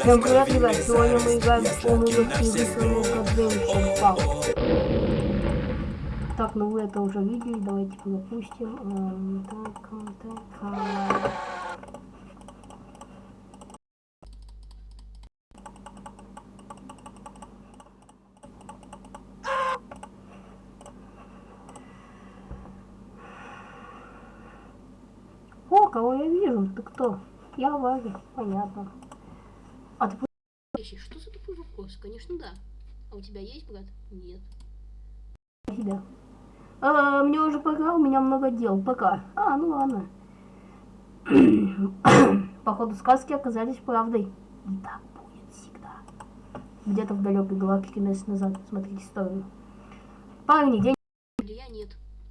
Всем привет, ребят! Сегодня мы играем в полную версию Высшего Adventure Pal. Так, ну вы это уже видели, давайте запустим. Эм, так, так, так. О, кого я вижу? Ты кто? Я Варя, понятно. А ты Что за такой вопрос? Конечно, да. А у тебя есть брат? Нет. себя. А, мне уже пора, у меня много дел. Пока. А, ну ладно. Походу, сказки оказались правдой. И так будет всегда. Где-то в далекой галактике месяц назад. Смотрите историю. Парни, день... Я нет.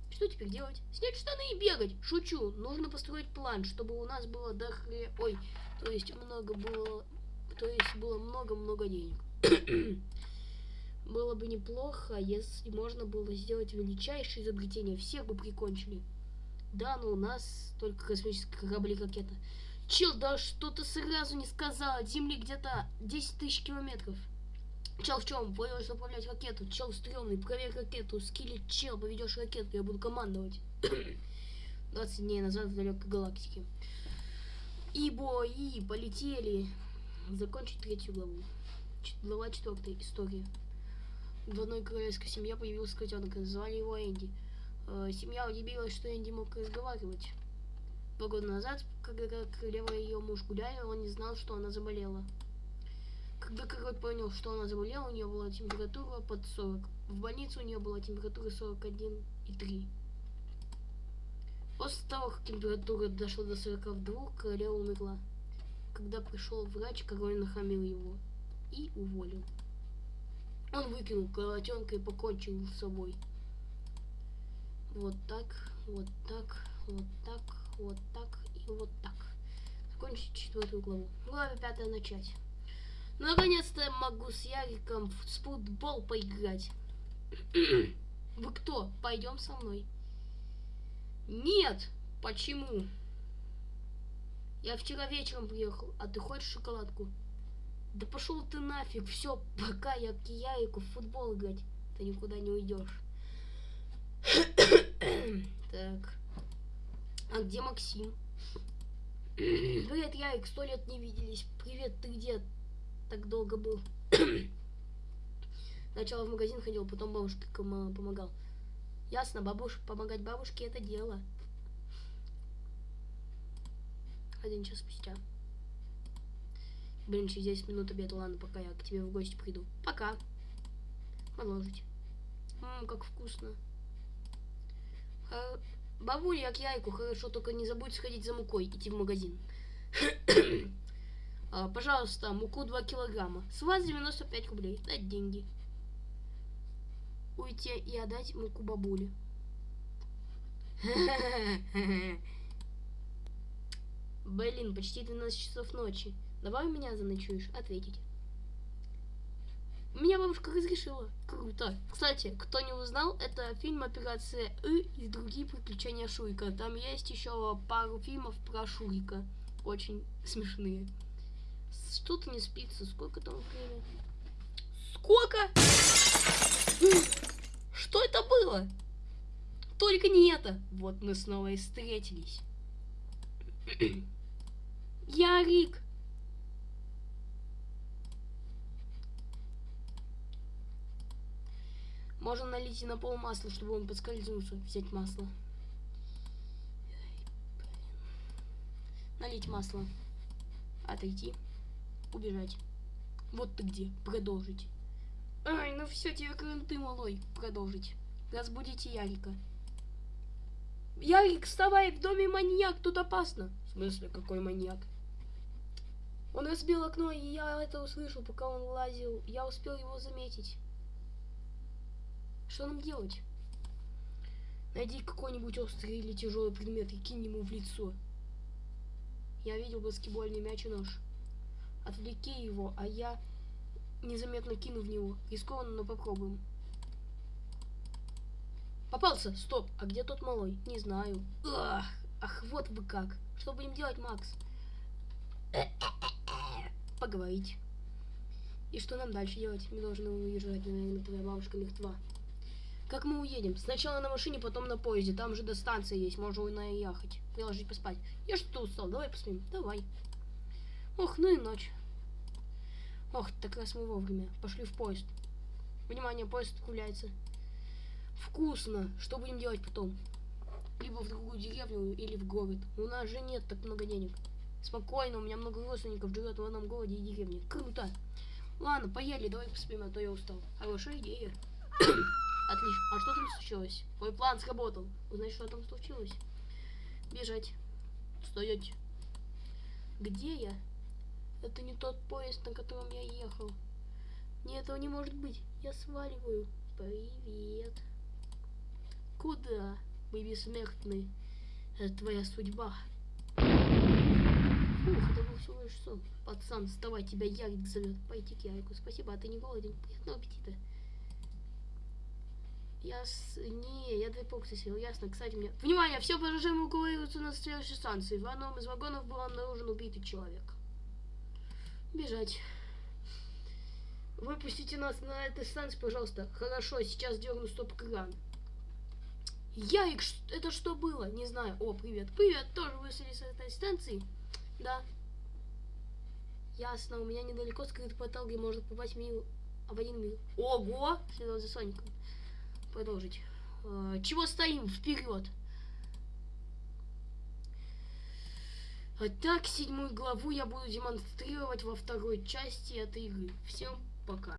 Что теперь делать? Снять штаны и бегать. Шучу. Нужно построить план, чтобы у нас было дохре... Ой, то есть много было... То есть было много-много денег. было бы неплохо, если можно было сделать величайшее изобретение. Всех бы прикончили. Да, но у нас только космические корабли ракета. Чел, да что ты сразу не сказал? От Земли где-то 10 тысяч километров. Чел в чем? Понял, управлять ракету. Чел стрёмный, проверь ракету. Скилли, чел, поведешь ракету, я буду командовать. 20 дней назад в далекой галактике. И бои полетели. Закончить третью главу. Глава четвертая. История. В одной королевской семье появился котенок, назвали его Энди. Э, семья удивилась, что Энди мог разговаривать. Два года назад, когда королева и ее муж гуляли, он не знал, что она заболела. Когда король понял, что она заболела, у нее была температура под 40. В больнице у нее была температура 41,3. После того, как температура дошла до 42, королева умерла. Когда пришел врач, король нахамил его и уволил. Он выкинул колотенка и покончил с собой. Вот так, вот так, вот так, вот так и вот так. Закончить четвертую главу. Глава пятая начать. Наконец-то я могу с Яриком в футбол поиграть. Вы кто? Пойдем со мной. Нет! Почему? Я вчера вечером приехал, а ты хочешь шоколадку? Да пошел ты нафиг, все, пока я к Ярику в футбол играть. Ты никуда не уйдешь. так. А где Максим? Привет, Ярик, сто лет не виделись. Привет, ты где? так долго был. Сначала в магазин ходил, потом бабушке помогал. Ясно, бабуш, помогать бабушке это дело. Один час спустя. Блин, через 10 минут обед, ладно, пока я к тебе в гости приду. Пока. Продолжить. Ммм, как вкусно. Ха... Бабуля, я к яйку, хорошо, только не забудь сходить за мукой, идти в магазин. А, пожалуйста, муку 2 килограмма. С вас 95 рублей. Дать деньги. Уйти и отдать муку бабуле. Блин, почти 12 часов ночи. Давай у меня заночуешь? Ответить. Меня бабушка разрешила. Круто. Кстати, кто не узнал, это фильм «Операция И» и другие приключения Шурика. Там есть еще пару фильмов про Шурика. Очень смешные. Что-то не спится. Сколько там время? Сколько? Что это было? Только не это. Вот мы снова и встретились. Ярик. Можно налить и на пол масла, чтобы он подскользнулся. Взять масло. Налить масло. Отойти убежать. Вот ты где. Продолжить. Ай, ну все, тебе ты малой. Продолжить. Разбудите Ярика. Ярик, вставай, в доме маньяк, тут опасно. В смысле, какой маньяк? Он разбил окно, и я это услышал, пока он лазил. Я успел его заметить. Что нам делать? Найди какой-нибудь острый или тяжелый предмет и кинь ему в лицо. Я видел баскетбольный мяч и нож. Отвлеки его, а я незаметно кину в него. Рискованно, но попробуем. Попался! Стоп! А где тот малой? Не знаю. Ах, ах вот вы как. Что будем делать, Макс? Поговорить. И что нам дальше делать? Мы должны уезжать, наверное, твоя бабушка мертва. Как мы уедем? Сначала на машине, потом на поезде. Там же до станции есть, можно наехать. Приложить поспать. Я что-то устал, давай поспим. Давай. Ох, ну и ночь. Ох, так раз мы вовремя. Пошли в поезд. Внимание, поезд отправляется. Вкусно. Что будем делать потом? Либо в другую деревню, или в город. У нас же нет так много денег. Спокойно, у меня много родственников живет в одном городе и деревне. Круто. Ладно, поели, давай поспим, а то я устал. Хорошая идея. Отлично. А что там случилось? Мой план сработал. Узнать, что там случилось? Бежать. Стоять. Где я? Это не тот поезд, на котором я ехал. Нет, этого не может быть. Я сваливаю. Привет. Куда, мы бессмертный? Это твоя судьба. Пацан, вставай, тебя Ярик зовет. Пойти к Ярику. Спасибо, а ты не голоден? Приятного аппетита. Я с... Не, я две боксы съел, ясно. Кстати, мне... Внимание, все пассажиры эвакуируются на следующей станции. В одном из вагонов был обнаружен убитый человек. Бежать. Выпустите нас на этой станции, пожалуйста. Хорошо, сейчас дерну стоп-кран. Ярик, это что было? Не знаю. О, привет. Привет, тоже вышли с этой станции? Да. Ясно, у меня недалеко скрыт портал, где можно попасть в мир, в один мир. Ого! Следовать за Соником. Продолжить. Э, чего стоим? Вперед! А так, седьмую главу я буду демонстрировать во второй части этой игры. Всем пока.